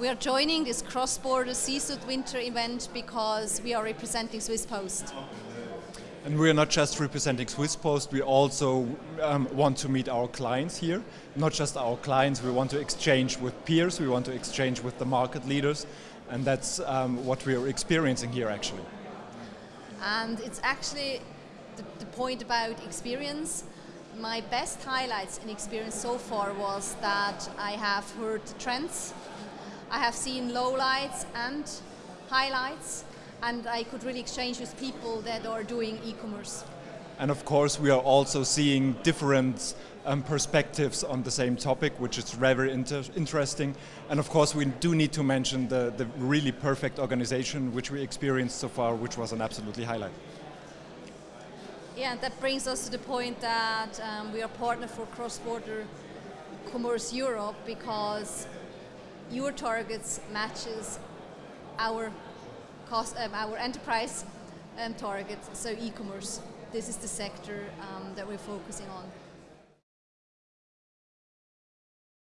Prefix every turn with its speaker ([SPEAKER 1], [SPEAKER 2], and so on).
[SPEAKER 1] We are joining this cross-border CSUD winter event because we are representing Swiss Post.
[SPEAKER 2] And we are not just representing Swiss Post, we also um, want to meet our clients here. Not just our clients, we want to exchange with peers, we want to exchange with the market leaders, and that's um, what we are experiencing here actually.
[SPEAKER 1] And it's actually the, the point about experience. My best highlights in experience so far was that I have heard trends I have seen lowlights and highlights, and I could really exchange with people that are doing e-commerce.
[SPEAKER 2] And of course, we are also seeing different um, perspectives on the same topic, which is very inter interesting. And of course, we do need to mention the, the really perfect organization which we experienced so far, which was an absolutely highlight.
[SPEAKER 1] Yeah, that brings us to the point that um, we are partner for cross-border commerce Europe because your targets matches our cost, um, our enterprise um, targets, so e-commerce. This is the sector um, that we're focusing on.